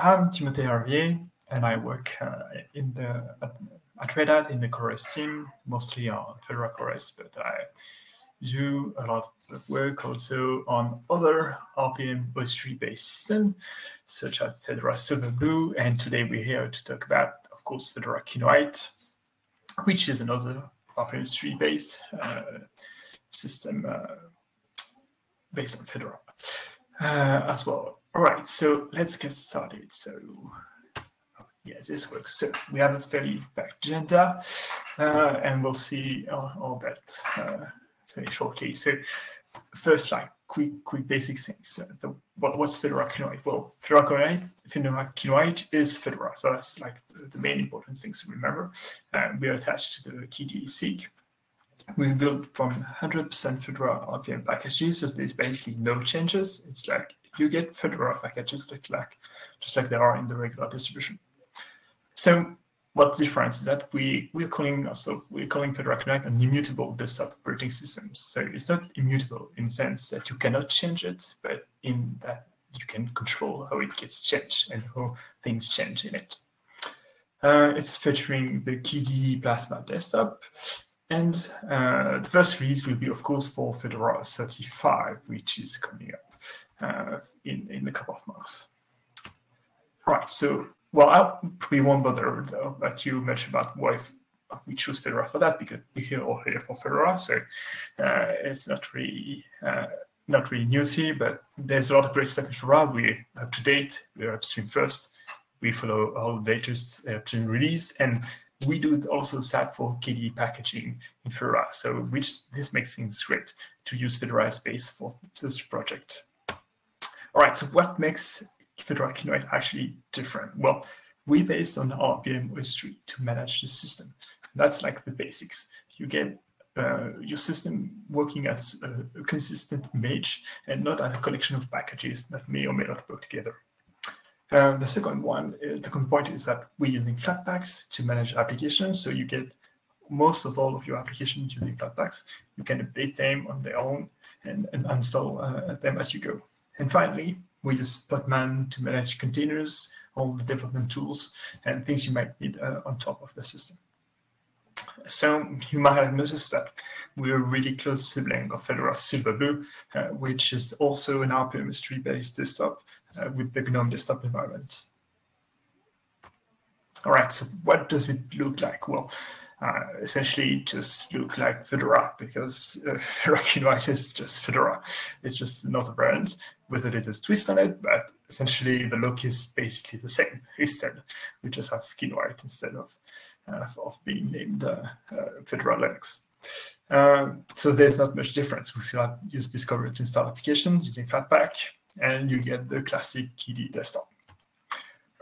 I'm Timothée Ravier, and I work uh, in the at, Red Hat in the CoreOS team, mostly on Fedora CoreOS, but I do a lot of work also on other rpm-ostree-based systems, such as Fedora Silverblue, and today we're here to talk about, of course, Fedora Kinoite, which is another rpm-ostree-based uh, system uh, based on Fedora uh, as well. All right, so let's get started. So yes, this works. So we have a fairly packed agenda, uh, and we'll see all, all that uh, very shortly. So first, like quick, quick basic things. Uh, the, what, what's Fedora Kinoite? Well, Fedora Kinoite is Fedora, so that's like the, the main important things to remember. Uh, we are attached to the KDE SIG, we built from 100% Fedora RPM packages, so there's basically no changes. It's like you get Fedora packages just like, just like they are in the regular distribution. So what's different is that we, we're calling also we're calling Fedora Kinoite an immutable desktop operating system. So it's not immutable in the sense that you cannot change it, but in that you can control how it gets changed and how things change in it. Uh, it's featuring the KDE Plasma desktop, and uh, the first release will be, of course, for Fedora 35, which is coming up uh, in, in a couple of months. Right, so, well, I probably won't bother though, but you mentioned about why we choose Fedora for that, because we're here all here for Fedora, so uh, it's not really uh, not really news here, but there's a lot of great stuff in Fedora. We're up to date, we're upstream first, we follow all the latest upstream release, and we do also that for KDE packaging in Fedora, so which this makes things great to use Fedora space for this project. All right, so what makes Fedora Kinoite actually different? Well, we based on rpm-ostree to manage the system. That's like the basics. You get uh, your system working as a consistent image and not as a collection of packages that may or may not work together. Uh, the second one, uh, the second point is that we're using Flatpaks to manage applications. So you get most of all of your applications using Flatpaks. You can update them on their own and, and install uh, them as you go. And finally, we use Podman to manage containers, all the development tools, and things you might need uh, on top of the system. So you might have noticed that we're a really close sibling of Fedora Silverblue, uh, which is also an rpm-ostree-based desktop uh, with the GNOME desktop environment. All right, so what does it look like? Well, uh, essentially it just look like Fedora because uh, Fedora Kinoite is just Fedora. It's just another brand with a little twist on it, but essentially the look is basically the same. Instead, we just have Kinoite instead of of being named uh, uh, Fedora Linux. Um, so there's not much difference. We still have use Discover to install applications using Flatpak, and you get the classic KDE desktop.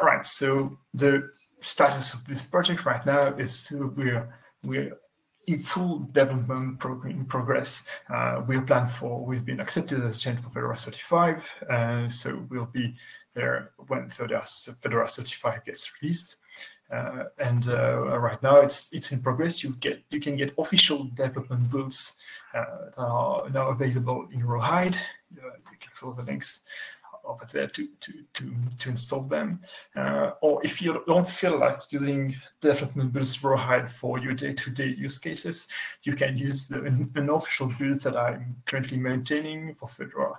All right, so the status of this project right now is we're we're in full development in progress. Uh, we're planned for, we've been accepted as change for Fedora 35, uh, so we'll be there when Fedora, Fedora 35 gets released. Uh, and uh, right now it's it's in progress. You get you can get official development builds uh, that are now available in Rawhide. you can follow the links over there to to to, to install them. Uh, or if you don't feel like using development builds Rawhide for your day-to-day -day use cases, you can use the, an, an, official build that I'm currently maintaining for Fedora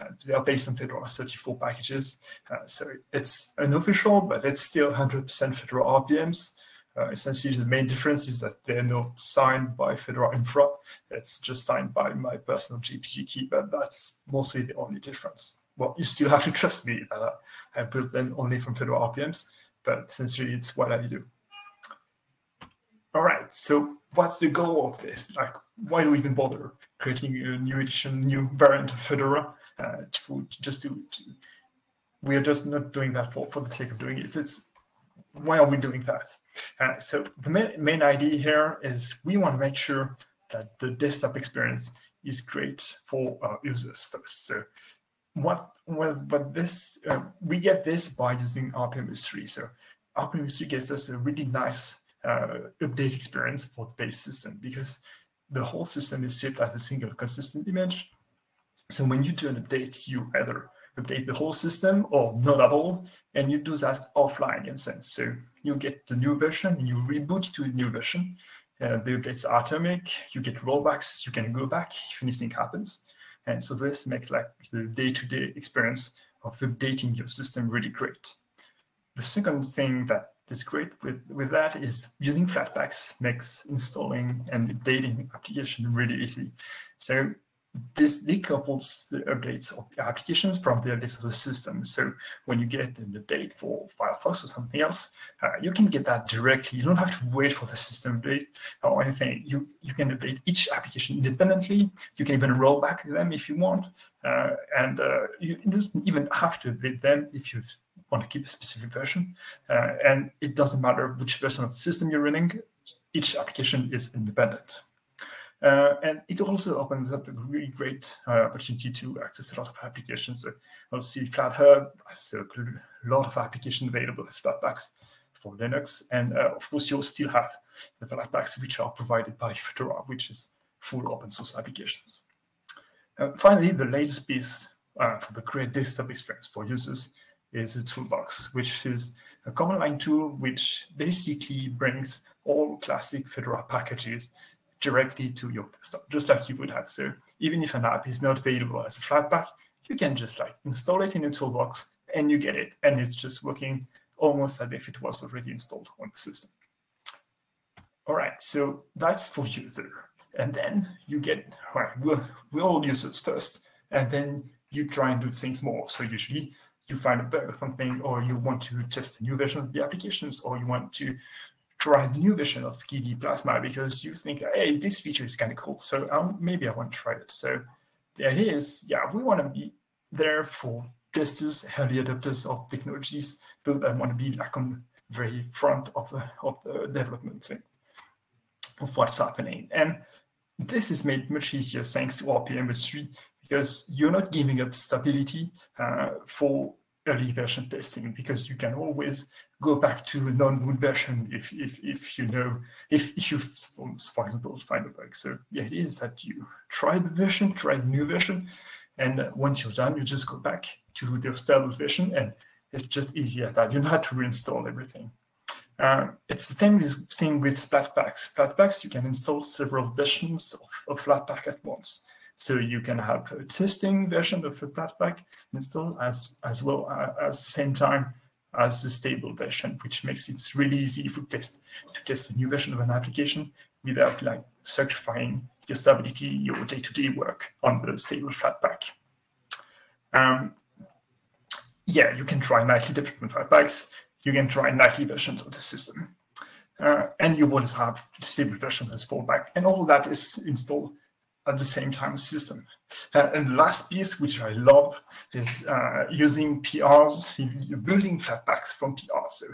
uh, they are based on Fedora 34 packages. Uh, so it's unofficial, but it's still 100% Fedora RPMs. Uh, essentially, the main difference is that they're not signed by Fedora Infra. It's just signed by my personal GPG key, but that's mostly the only difference. Well, you still have to trust me that I built them only from Fedora RPMs, but essentially it's what I do. All right, so what's the goal of this? Like, why do we even bother creating a new edition, new variant of Fedora? Uh, to, just to, to, we are just not doing that for, for the sake of doing it. It's why are we doing that? Uh, so the main, main idea here is we want to make sure that the desktop experience is great for our users. So what well, but this uh, we get this by using rpm-ostree. So rpm-ostree gives us a really nice uh, update experience for the base system because the whole system is shipped as a single consistent image. So when you do an update, you either update the whole system or not at all, and you do that offline in a sense. So you get the new version, you reboot to a new version. Uh, the updates are atomic. You get rollbacks. You can go back if anything happens, and so this makes like the day-to-day -day experience of updating your system really great. The second thing that is great with, with that is using Flatpaks makes installing and updating application really easy. So this decouples the updates of the applications from the updates of the system. So when you get an update for Firefox or something else, uh, you can get that directly. You don't have to wait for the system update or anything. You you can update each application independently. You can even roll back them if you want, uh, and uh, you don't even have to update them if you want to keep a specific version. Uh, and it doesn't matter which version of the system you're running. Each application is independent. Uh, and it also opens up a really great uh, opportunity to access a lot of applications. So I'll see FlatHub has a lot of applications available as Flatpaks for Linux. And uh, of course, you'll still have the Flatpaks which are provided by Fedora, which is full open source applications. Uh, finally, the latest piece uh, for the great desktop experience for users is a toolbox, which is a command line tool which basically brings all classic Fedora packages directly to your desktop, just like you would have. So even if an app is not available as a Flatpak, you can just like install it in a toolbox and you get it. And it's just working almost as if it was already installed on the system. All right, so that's for user. And then you get, right, we're, we're all users first, and then you try and do things more. So usually you find a bug or something, or you want to test a new version of the applications, or you want to a new version of KDE Plasma because you think, hey, this feature is kind of cool. So um, maybe I want to try it. So the idea is, yeah, we want to be there for testers, early adopters of technologies, people that want to be like on the very front of the, of the development thing, of what's happening. And this is made much easier thanks to rpm-ostree because you're not giving up stability uh, for early version testing because you can always go back to a non-root version if, if, if you know, if, if you, for example, find a bug. So the idea is that you try the version, try the new version, and once you're done, you just go back to the stable version and it's just easier that. You don't have to reinstall everything. Uh, it's the same thing with Flatpaks. Flatpaks, you can install several versions of, of Flatpak at once. So you can have a testing version of a Flatpak installed as, as well uh, as the same time as the stable version, which makes it really easy for test to test a new version of an application without like certifying your stability, your day-to-day -day work on the stable Flatpak. Um, yeah, you can try nightly different Flatpaks. You can try nightly versions of the system. Uh, and you will have the stable version as fallback. And all that is installed at the same time system. Uh, and the last piece, which I love, is uh, using PRs, building Flatpaks from PRs. So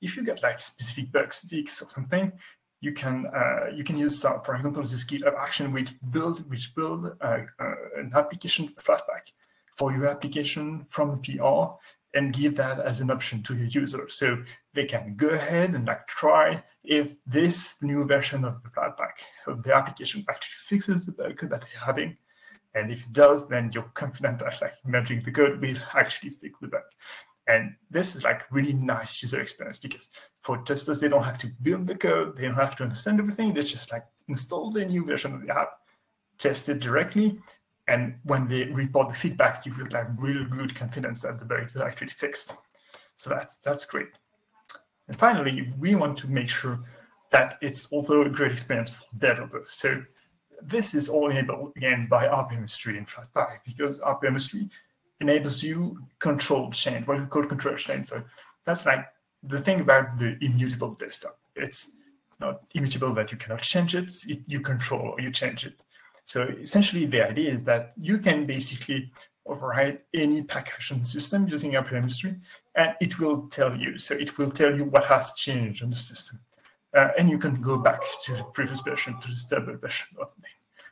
if you get like specific bugs fix or something, you can uh, you can use, uh, for example, this GitHub action which builds which build uh, uh, an application Flatpak for your application from PR and give that as an option to the user. So they can go ahead and like try if this new version of the Flatpak of the application actually fixes the bug that they're having. And if it does, then you're confident that like merging the code will actually fix the bug. And this is like really nice user experience because for testers, they don't have to build the code. They don't have to understand everything. They just like install the new version of the app, test it directly, and when they report the feedback, you feel like real good confidence that the bug is actually fixed. So that's that's great. And finally, we want to make sure that it's also a great experience for developers. So this is all enabled again by rpm-ostree and Flatpak because rpm-ostree enables you control change, what we call control change. So that's like the thing about the immutable desktop. It's not immutable that you cannot change it, it you control or you change it. So essentially the idea is that you can basically override any packaging system using rpm-ostree and it will tell you. So it will tell you what has changed on the system. Uh, and you can go back to the previous version, to the stable version of,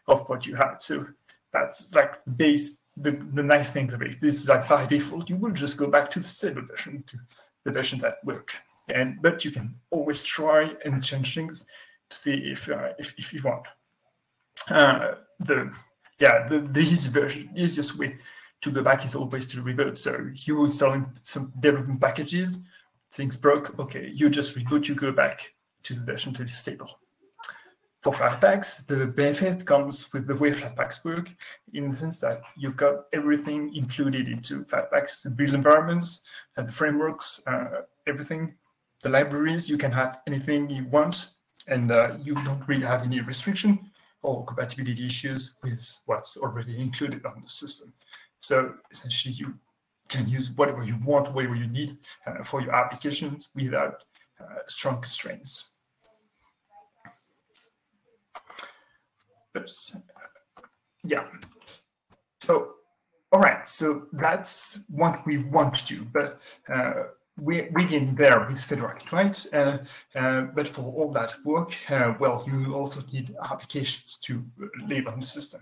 of what you had. So that's like the base, the, the nice thing of it. This is like by default, you will just go back to the stable version, to the version that work. And but you can always try and change things to see if uh, if, if you want uh, the yeah the, the easy version, easiest way to go back is always to reboot. So you installing some development packages, things broke, okay, you just reboot, you go back to the version that is stable. For Flatpaks, the benefit comes with the way Flatpaks work in the sense that you've got everything included into Flatpaks, the build environments, and the frameworks, uh, everything, the libraries, you can have anything you want, and uh, you don't really have any restriction or compatibility issues with what's already included on the system. So essentially, you can use whatever you want, whatever you need uh, for your applications without uh, strong constraints. Oops. Yeah. So, all right. So that's what we want to do. But uh, we, we get there with Fedora, right? Uh, uh, but for all that work, uh, well, you also need applications to live on the system.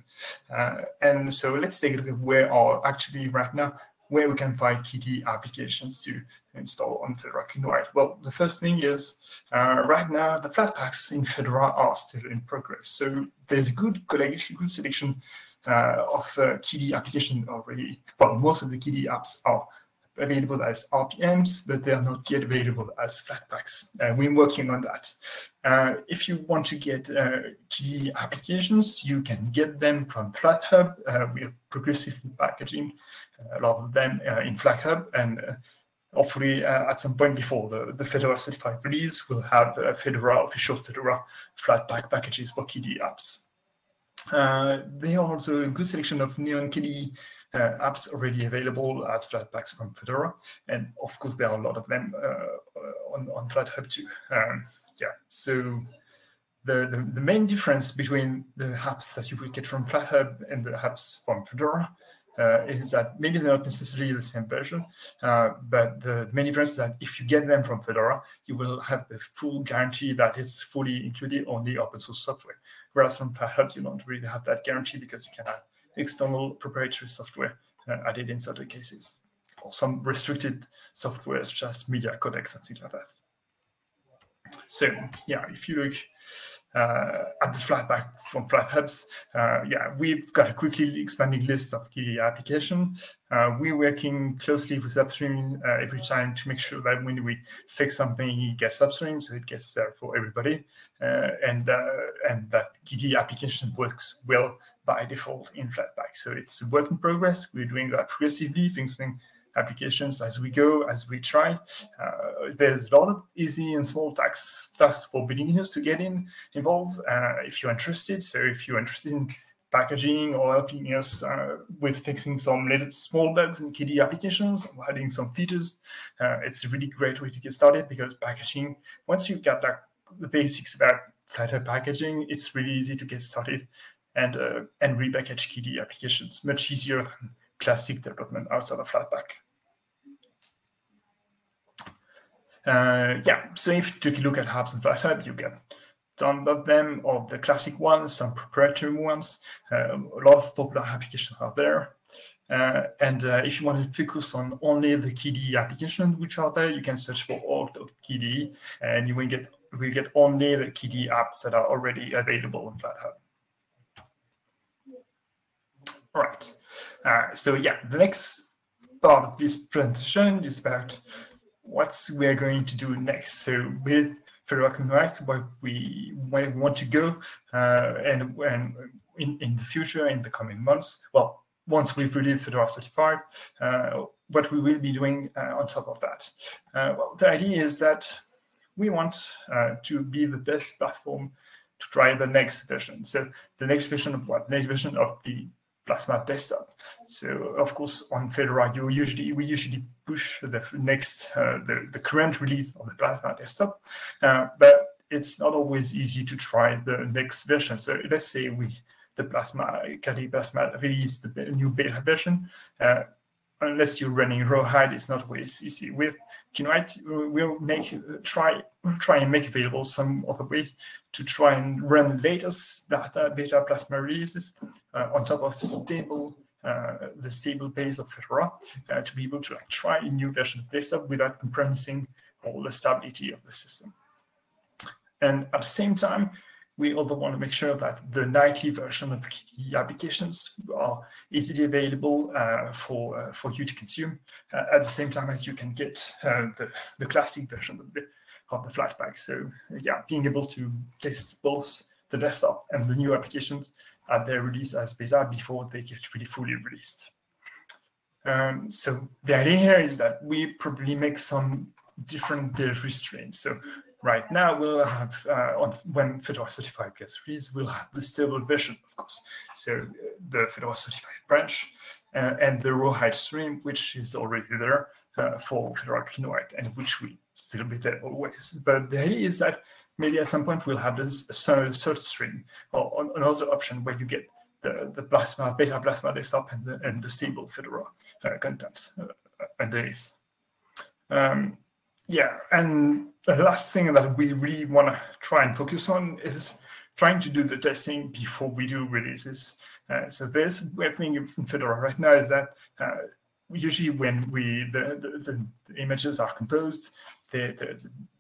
Uh, and so let's take a look at where are actually right now where we can find KDE applications to install on Fedora Kinoite. Well, the first thing is uh, right now the Flatpaks in Fedora are still in progress. So there's a good collection, good selection uh, of uh, KDE application already. Well, most of the KDE apps are available as RPMs, but they are not yet available as Flatpaks. Uh, we're working on that. Uh, if you want to get uh, KDE applications, you can get them from FlatHub. Uh, we are progressively packaging a lot of them uh, in FlatHub, and uh, hopefully at some point before the, the Fedora 35 release, we'll have Fedora, official Fedora Flatpak packages for KDE apps. Uh, there are also a good selection of Neon KDE uh, apps already available as Flatpaks from Fedora. And of course, there are a lot of them uh, on, on FlatHub too. Um, yeah, so the, the, the, main difference between the apps that you will get from FlatHub and the apps from Fedora uh, is that maybe they're not necessarily the same version, uh, but the main difference is that if you get them from Fedora, you will have the full guarantee that it's fully included on the open source software. Whereas from FlatHub, you don't really have that guarantee because you can have external proprietary software uh, added in certain cases, or some restricted software such as media codecs and things like that. So yeah, if you look uh, at the Flatpak from FlatHubs, uh, yeah, we've got a quickly expanding list of key applications. Uh, we're working closely with Upstream uh, every time to make sure that when we fix something, it gets upstream, so it gets there for everybody, uh, and uh, and that KDE application works well by default in Flatpak. So it's a work in progress. We're doing that progressively, fixing applications as we go, as we try. Uh, there's a lot of easy and small tasks, tasks for beginners to get in involved uh, if you're interested. So if you're interested in packaging or helping us uh, with fixing some little small bugs in KDE applications or adding some features, uh, it's a really great way to get started because packaging, once you've got like, the basics about Flatpak packaging, it's really easy to get started and uh, and repackage KDE applications much easier than classic development outside of Flatpak. Uh, yeah, so if you take a look at apps and FlatHub, you get some of them, of the classic ones, some proprietary ones. Uh, a lot of popular applications are there. Uh, and uh, if you want to focus on only the KDE applications which are there, you can search for org.kde, and you will get will get only the KDE apps that are already available in FlatHub. All right. Uh, so yeah, the next part of this presentation is about what we are going to do next. So with Fedora Kinoite, where we, where we want to go uh, and, and in, in the future, in the coming months, well, once we've released Fedora 35, uh, what we will be doing uh, on top of that. Uh, well, the idea is that we want uh, to be the best platform to try the next version. So the next version of what? Next version of the Plasma desktop. So of course on Fedora, you usually we usually push the next uh, the the current release of the Plasma desktop, uh, but it's not always easy to try the next version. So let's say we the Plasma KDE Plasma release the new beta version. Uh, unless you're running rawhide, it's not always easy. With Kinoite, we'll make try we'll try and make available some other ways to try and run latest data beta plasma releases uh, on top of stable uh, the stable base of Fedora uh, to be able to like, try a new version of this desktop without compromising all the stability of the system. And at the same time, we also want to make sure that the nightly version of KDE applications are easily available uh, for uh, for you to consume uh, at the same time as you can get the, the classic version of the, of the Flatpak. So yeah, being able to test both the desktop and the new applications at their release as beta before they get really fully released. Um, so the idea here is that we probably make some different delivery streams. So right now we'll have, uh, on, when Fedora 35 gets released, we'll have the stable version, of course. So the Fedora 35 branch uh, and the rawhide stream, which is already there uh, for Fedora Kinoite and which will still be there always. But the idea is that maybe at some point we'll have this search stream or another option where you get the, the Plasma, beta Plasma desktop and the, and the stable Fedora uh, content uh, underneath. Um, yeah, and the last thing that we really want to try and focus on is trying to do the testing before we do releases. Uh, so this happening in Fedora right now is that uh, usually when we the, the, the, images are composed, they, they,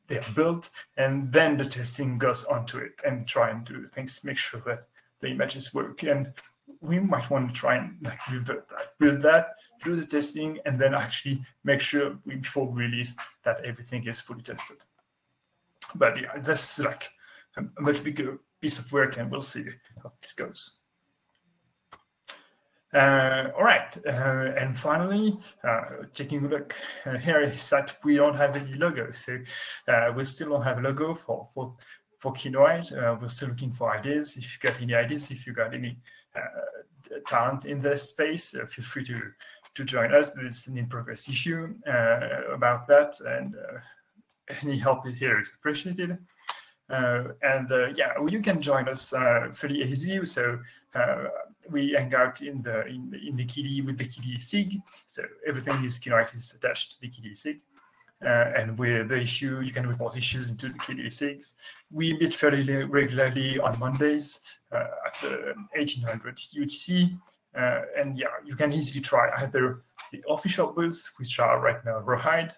they are built, and then the testing goes onto it and try and do things, make sure that the images work. And we might want to try and like revert that, build that, do the testing, and then actually make sure we, before we release that everything is fully tested. But yeah, that's like a, a much bigger piece of work, and we'll see how this goes. Uh, all right, uh, and finally, uh, taking a look uh, here is that we don't have any logo, so uh, we still don't have a logo for for for Kinoite. Uh, we're still looking for ideas. If you got any ideas, if you got any talent in this space, feel free to to join us. There's an in progress issue about that, and any help here is appreciated. And yeah, well, you can join us fairly easily. So we hang out in the in, in the KDE with the KDE SIG. So everything is is attached to the KDE SIG. Uh, and with the issue, you can report issues into the KDE SIGs. We meet fairly regularly on Mondays uh, at uh, 1800 UTC. Uh, and yeah, you can easily try either the official builds, which are right now Rawhide,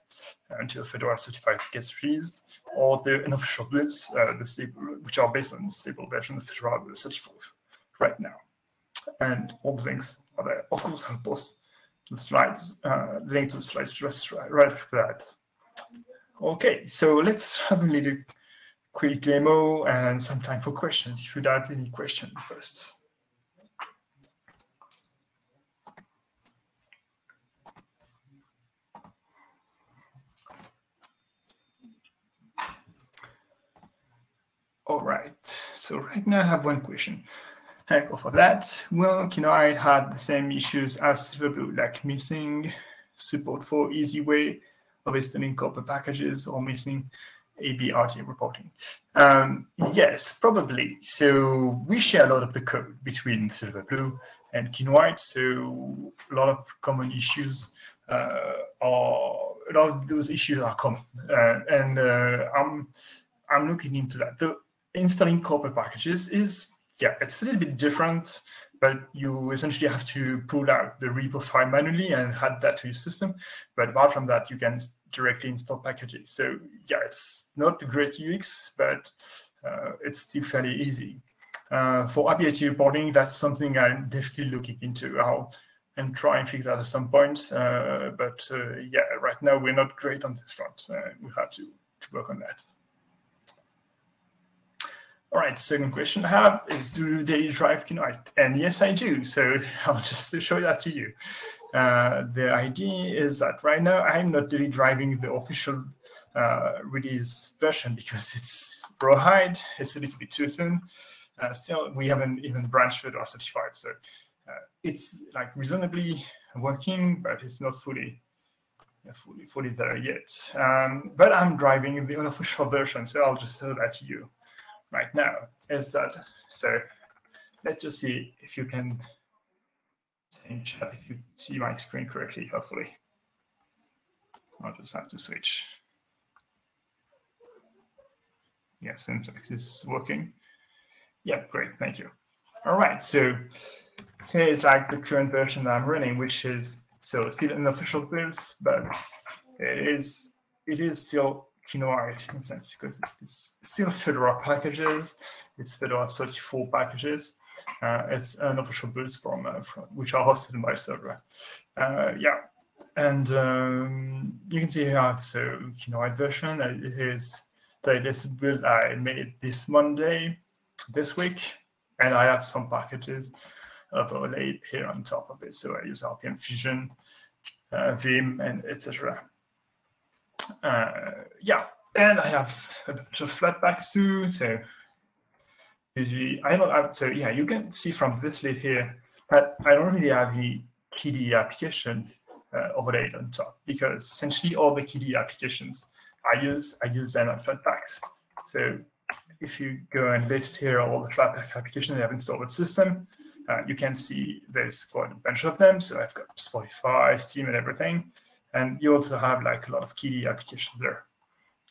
uh, until Fedora 35 gets released, or the unofficial builds, uh, the stable, which are based on the stable version of Fedora 34 right now. And all the links are there. Of course, I'll post the slides, the link to the slides just right, right after that. Okay, so let's have a little quick demo and some time for questions if you have any questions first. All right, so right now I have one question. Go for that. Well, I had the same issues as Silverblue, like missing support for easy way of installing COPR packages or missing ABRT reporting? Um, yes, probably. So we share a lot of the code between Silverblue and Kinoite. So a lot of common issues uh, are a lot of those issues are common, uh, and uh, I'm I'm looking into that. The installing COPR packages is yeah, it's a little bit different but you essentially have to pull out the repo file manually and add that to your system. But apart from that, you can directly install packages. So yeah, it's not a great UX, but uh, it's still fairly easy. Uh, for ABRT reporting, that's something I'm definitely looking into. I'll and try and figure that at some point. Uh, but uh, yeah, right now we're not great on this front. Uh, we have to, to work on that. All right, second question I have is do they drive Kinoite? And yes, I do. So I'll just show that to you. Uh, the idea is that right now I'm not really driving the official uh, release version because it's rawhide. It's a little bit too soon. Uh, still, we haven't even branched Fedora 35. So uh, it's like reasonably working, but it's not fully fully, fully there yet. Um, but I'm driving the unofficial version, so I'll just show that to you right now is that, so let's just see if you can change if you see my screen correctly, hopefully. I'll just have to switch. Yeah, seems like this is working. Yeah, great, thank you. All right, so here's like the current version that I'm running, which is so still an official build, but it is it is still Kinoite in a sense because it's still Fedora packages. It's Fedora 34 packages. Uh, it's unofficial builds from, uh, from, which are hosted by server. Uh, yeah, and um, you can see here I have so Kinoite version. It is the latest build I made this Monday, this week, and I have some packages overlaid here on top of it. So I use RPM Fusion, uh, Vim, and etc. Uh, yeah, and I have a bunch of flatpaks too. So usually I don't have, so yeah, you can see from this list here that I don't really have any KDE application uh, overlaid on top because essentially all the KDE applications I use, I use them on Flatpaks. So if you go and list here all the Flatpak applications I have installed with system, uh, you can see there's quite a bunch of them. So I've got Spotify, Steam, and everything. And you also have like a lot of KDE applications there,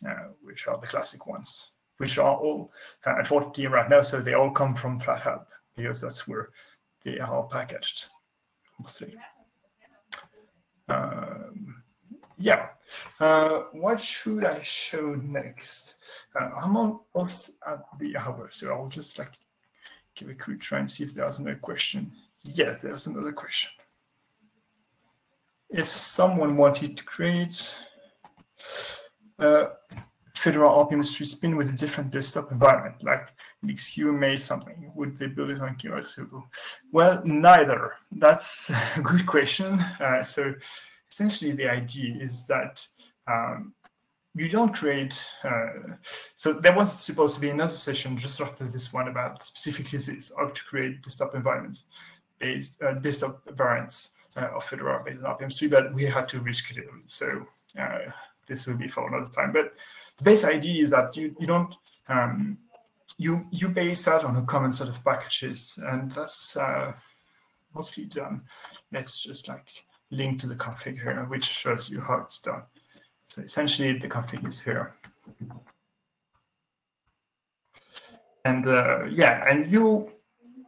uh, which are the classic ones, which are all uh, at 40 right now. So they all come from FlatHub because that's where they are packaged mostly. Um, yeah, uh, what should I show next? Uh, I'm almost at the hour, so I'll just like give a quick try and see if there's another question. Yes, there's another question. If someone wanted to create a Fedora RPM spin with a different desktop environment, like LXQt made something, would they build it on Kinoite? Well, neither. That's a good question. Uh, so essentially the idea is that um, you don't create, uh, so there was supposed to be another session just after this one about specifically this, how to create desktop environments based, uh, desktop variants of Fedora based on rpm-ostree, but we had to reschedule. So uh, this will be for another time. But the base idea is that you, you don't, um, you, you base that on a common set of packages, and that's uh, mostly done. Let's just like link to the config here, which shows you how it's done. So essentially, the config is here. And uh, yeah, and you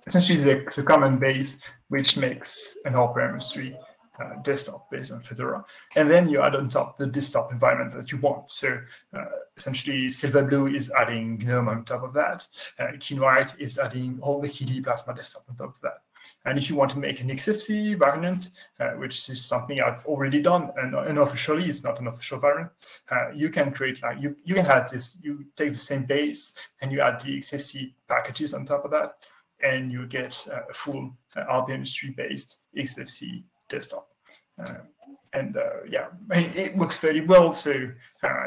essentially the, the common base which makes an rpm-ostree uh, desktop based on Fedora. And then you add on top the desktop environment that you want. So uh, essentially, Silverblue is adding GNOME on top of that. Uh, Kinoite is adding all the KDE Plasma desktop on top of that. And if you want to make an XFCE variant, uh, which is something I've already done, and unofficially, it's not an official variant, uh, you can create like you you can have this. You take the same base and you add the XFCE packages on top of that, and you get a full uh, rpm-ostree based XFCE desktop. Uh, and uh, yeah, it works very well. So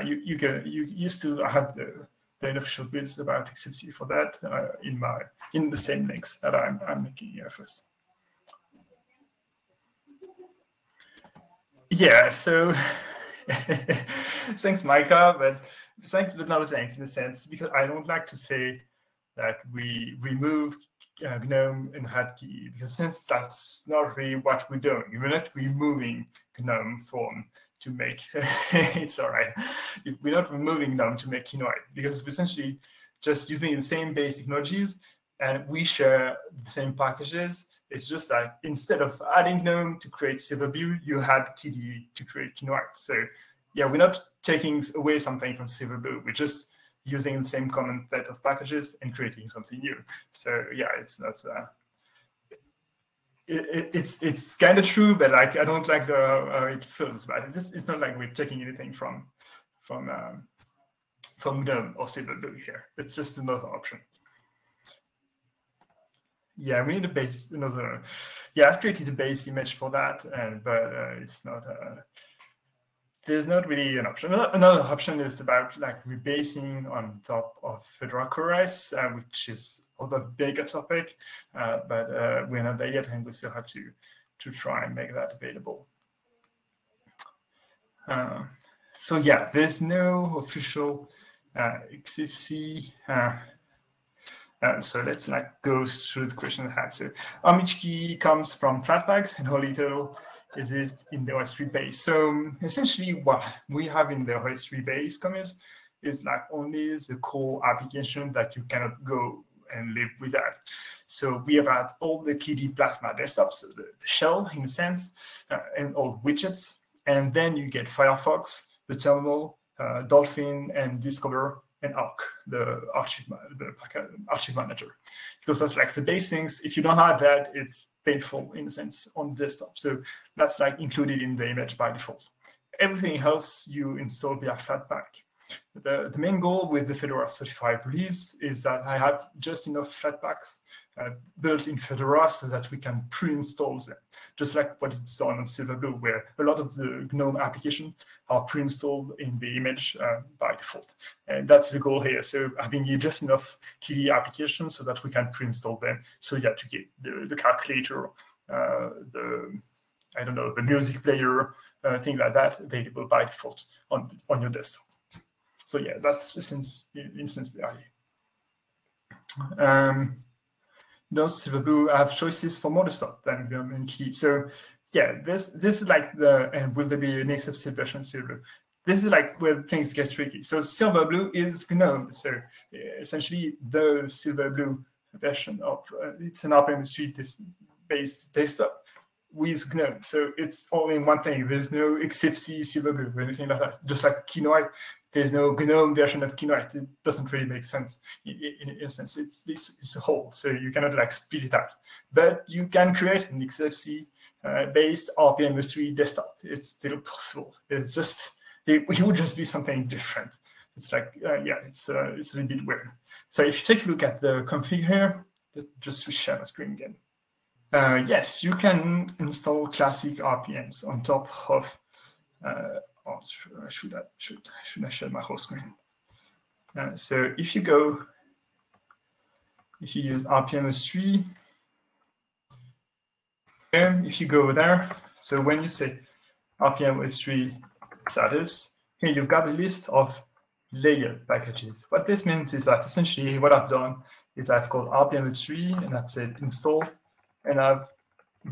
you you can you you still have the the unofficial bits about XFCE for that uh, in my in the same links that I'm I'm making here first. Yeah, so thanks, Micah, but thanks, but not thanks in a sense because I don't like to say that we remove uh, GNOME and HATKey because since that's not really what we're doing, we're not removing GNOME from to make it's all right. We're not removing GNOME to make Kinoite because it's essentially just using the same base technologies and we share the same packages. It's just like instead of adding GNOME to create Silverblue, you had KDE to create Kinoite. So yeah, we're not taking away something from Silverblue. We're just using the same common set of packages and creating something new. So yeah, it's not. Uh, it, it's it's kind of true, but like I don't like the uh, it feels bad. This it's not like we're taking anything from from um, from GNOME or Silverblue here. It's just another option. Yeah, we need a base another. Yeah, I've created a base image for that, and but uh, it's not. Uh, there's not really an option. Another option is about like rebasing on top of Fedora CoreOS, uh, which is other bigger topic, uh, but uh, we're not there yet, and we still have to to try and make that available. Uh, so yeah, there's no official uh, XFCE. Uh, so let's like go through the question I have. So Amichki comes from Flatpaks and how little is it in the OSTree base? So essentially what we have in the OSTree base commit is like only the core application that you cannot go and live without. So we have had all the KDE Plasma desktops, the, the shell in a sense, uh, and all widgets. And then you get Firefox, the terminal, uh, Dolphin and Discover and Ark, the archive, the archive manager, because that's like the base things. If you don't have that, it's painful in a sense on the desktop. So that's like included in the image by default. Everything else you install via Flatpak. The, the main goal with the Fedora 35 release is that I have just enough Flatpaks uh, built in Fedora so that we can pre-install them, just like what is done on Silverblue, where a lot of the GNOME application are pre-installed in the image uh, by default. And that's the goal here. So having just enough KDE applications so that we can pre-install them. So yeah, to get the, the calculator, uh, the I don't know, the music player, uh, thing like that available by default on, on your desktop. So yeah, that's since instance there. Um, those Silverblue have choices for more stuff than GNOME and KDE. So yeah, this this is like the and will there be an XFCE version silver? This is like where things get tricky. So Silverblue is GNOME. So essentially the Silverblue version of uh, it's an rpm based desktop with GNOME. So it's all in one thing. There's no XFCE Silverblue or anything like that. Just like Kinoite, there's no GNOME version of Kinoite. It doesn't really make sense in, in, in a sense. It's, it's, it's, a whole, so you cannot like split it out. But you can create an XFCE uh, based rpm-ostree desktop. It's still possible. It's just, it, it, would just be something different. It's like, uh, yeah, it's, uh, it's a little bit weird. So if you take a look at the config here, just to share my screen again. Uh, yes, you can install classic RPMs on top of. Uh, oh, should I should should I share my whole screen? Uh, so if you go, if you use rpm-ostree, if you go there, so when you say rpm-ostree status, here you've got a list of layered packages. What this means is that essentially what I've done is I've called rpm-ostree and I've said install and I've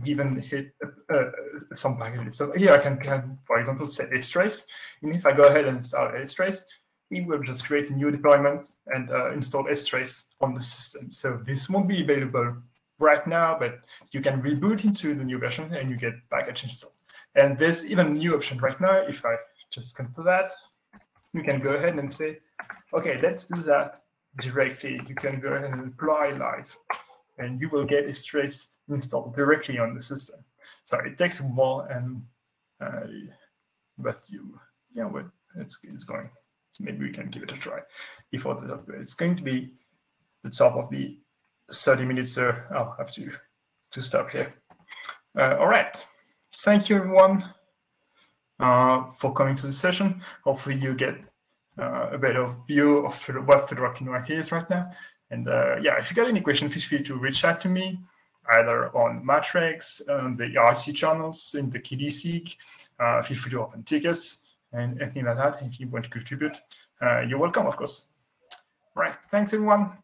given it uh, uh, some packages. So here I can, can, for example, say strace. And if I go ahead and install strace, it will just create a new deployment and uh, install strace on the system. So this won't be available right now, but you can reboot into the new version and you get package installed. And there's even a new option right now. If I just come to that, you can go ahead and say, okay, let's do that directly. You can go ahead and apply live and you will get strace installed directly on the system. So it takes a while, and uh, but you, yeah, well, it's it's going. So maybe we can give it a try before the upgrade. It's going to be the top of the 30 minutes, so I'll have to to stop here. Uh, all right. Thank you, everyone, uh, for coming to the session. Hopefully, you get uh, a better view of what Fedora Kinoite is right now. And uh, yeah, if you got any questions, feel free to reach out to me either on Matrix, on the IRC channels, in the KDE uh, feel free to open tickets and anything like that. If you want to contribute, uh, you're welcome, of course. Right. Thanks, everyone.